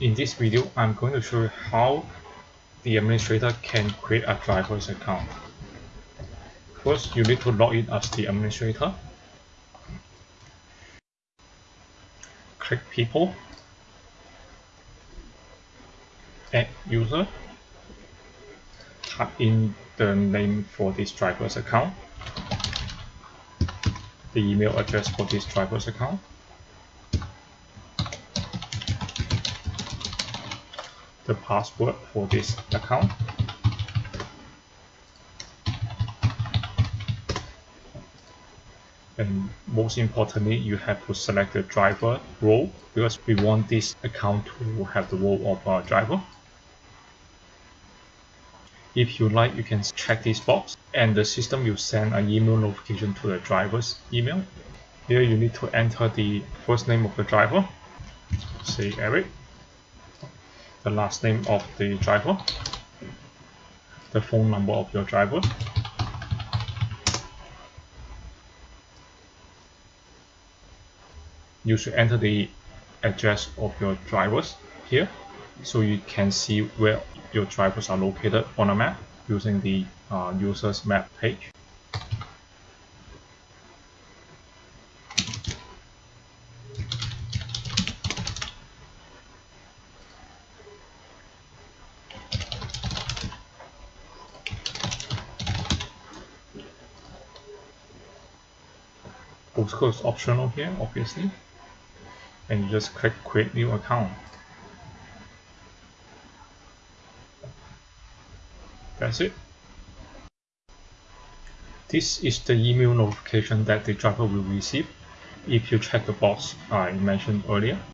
In this video, I'm going to show you how the administrator can create a driver's account. First, you need to log in as the administrator. Click People, Add User, type in the name for this driver's account, the email address for this driver's account, the password for this account. And most importantly, you have to select the driver role because we want this account to have the role of a driver. If you like, you can check this box and the system will send an email notification to the driver's email. Here you need to enter the first name of the driver, say Eric the last name of the driver, the phone number of your driver, you should enter the address of your drivers here so you can see where your drivers are located on a map using the uh, users map page. Postcode is optional here obviously. And you just click create new account. That's it. This is the email notification that the driver will receive if you check the box uh, I mentioned earlier